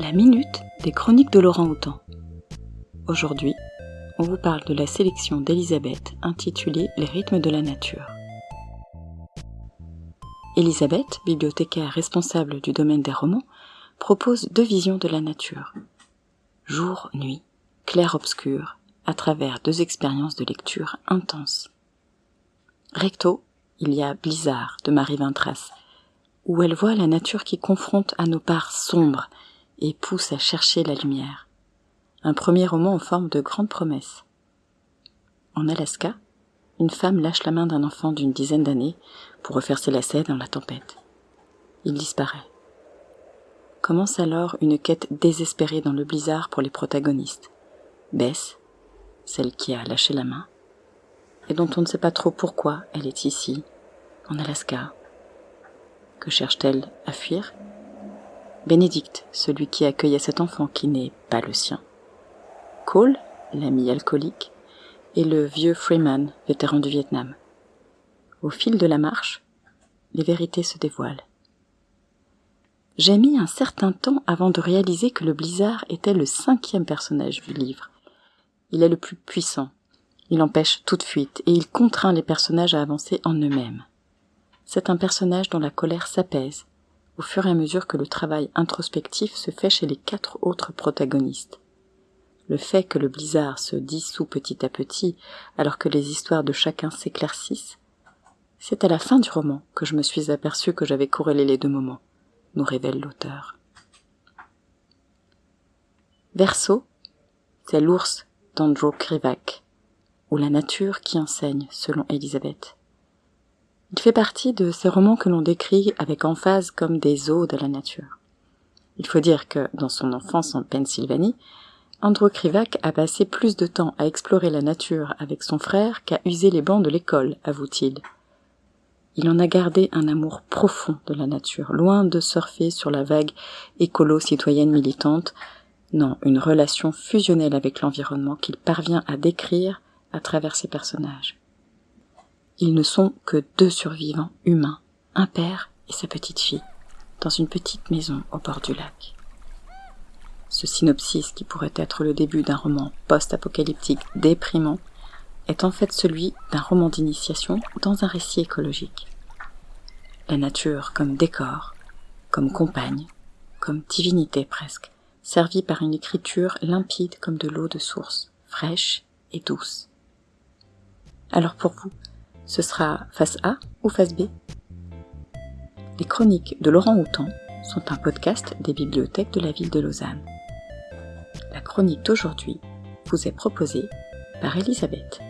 La minute des chroniques de Laurent Houtan. Aujourd'hui, on vous parle de la sélection d'Elisabeth intitulée Les rythmes de la nature. Elisabeth, bibliothécaire responsable du domaine des romans, propose deux visions de la nature. Jour-nuit, clair-obscur, à travers deux expériences de lecture intenses. Recto, il y a Blizzard de Marie Vintras, où elle voit la nature qui confronte à nos parts sombres et pousse à chercher la lumière. Un premier roman en forme de grande promesse. En Alaska, une femme lâche la main d'un enfant d'une dizaine d'années pour refaire ses lacets dans la tempête. Il disparaît. Commence alors une quête désespérée dans le blizzard pour les protagonistes. Bess, celle qui a lâché la main, et dont on ne sait pas trop pourquoi elle est ici, en Alaska. Que cherche-t-elle à fuir? Bénédicte, celui qui accueillait cet enfant qui n'est pas le sien. Cole, l'ami alcoolique, et le vieux Freeman, vétéran du Vietnam. Au fil de la marche, les vérités se dévoilent. J'ai mis un certain temps avant de réaliser que le blizzard était le cinquième personnage du livre. Il est le plus puissant. Il empêche toute fuite et il contraint les personnages à avancer en eux-mêmes. C'est un personnage dont la colère s'apaise au fur et à mesure que le travail introspectif se fait chez les quatre autres protagonistes. Le fait que le blizzard se dissout petit à petit alors que les histoires de chacun s'éclaircissent, c'est à la fin du roman que je me suis aperçu que j'avais corrélé les deux moments, nous révèle l'auteur. Verso, c'est l'ours d'Andrew Krivak, ou la nature qui enseigne, selon Elisabeth. Il fait partie de ces romans que l'on décrit avec emphase comme des odes à la nature. Il faut dire que, dans son enfance en Pennsylvanie, Andrew Krivak a passé plus de temps à explorer la nature avec son frère qu'à user les bancs de l'école, avoue-t-il. Il en a gardé un amour profond de la nature, loin de surfer sur la vague écolo-citoyenne militante, non, une relation fusionnelle avec l'environnement qu'il parvient à décrire à travers ses personnages. Ils ne sont que deux survivants humains, un père et sa petite fille, dans une petite maison au bord du lac. Ce synopsis, qui pourrait être le début d'un roman post-apocalyptique déprimant, est en fait celui d'un roman d'initiation dans un récit écologique. La nature comme décor, comme compagne, comme divinité presque, servie par une écriture limpide comme de l'eau de source, fraîche et douce. Alors pour vous, ce sera face A ou face B Les chroniques de Laurent Houtan sont un podcast des bibliothèques de la ville de Lausanne. La chronique d'aujourd'hui vous est proposée par Elisabeth.